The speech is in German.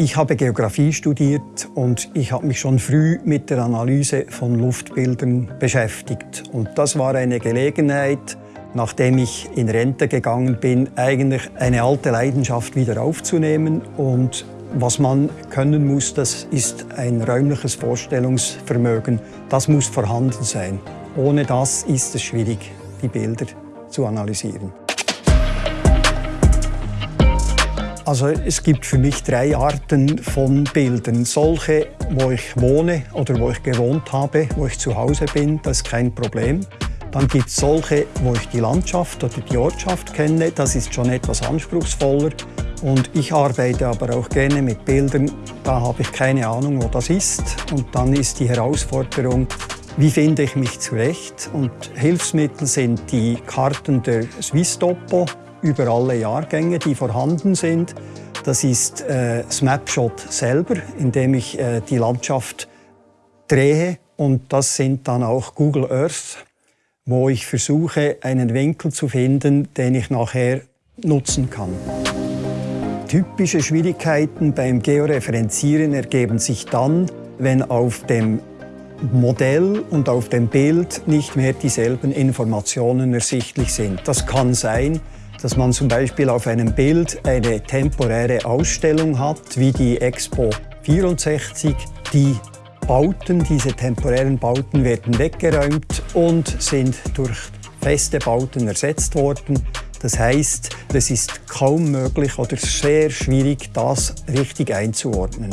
Ich habe Geografie studiert und ich habe mich schon früh mit der Analyse von Luftbildern beschäftigt. Und das war eine Gelegenheit, nachdem ich in Rente gegangen bin, eigentlich eine alte Leidenschaft wieder aufzunehmen. Und was man können muss, das ist ein räumliches Vorstellungsvermögen. Das muss vorhanden sein. Ohne das ist es schwierig, die Bilder zu analysieren. Also es gibt für mich drei Arten von Bildern. Solche, wo ich wohne oder wo ich gewohnt habe, wo ich zu Hause bin, das ist kein Problem. Dann gibt es solche, wo ich die Landschaft oder die Ortschaft kenne, das ist schon etwas anspruchsvoller. Und ich arbeite aber auch gerne mit Bildern, da habe ich keine Ahnung, wo das ist. Und dann ist die Herausforderung, wie finde ich mich zurecht? Und Hilfsmittel sind die Karten der Swisstopo, über alle Jahrgänge, die vorhanden sind. Das ist äh, Snapshot selber, indem ich äh, die Landschaft drehe. Und das sind dann auch Google Earth, wo ich versuche, einen Winkel zu finden, den ich nachher nutzen kann. Typische Schwierigkeiten beim Georeferenzieren ergeben sich dann, wenn auf dem Modell und auf dem Bild nicht mehr dieselben Informationen ersichtlich sind. Das kann sein, dass man zum Beispiel auf einem Bild eine temporäre Ausstellung hat, wie die Expo 64. Die Bauten, diese temporären Bauten werden weggeräumt und sind durch feste Bauten ersetzt worden. Das heißt, es ist kaum möglich oder sehr schwierig, das richtig einzuordnen.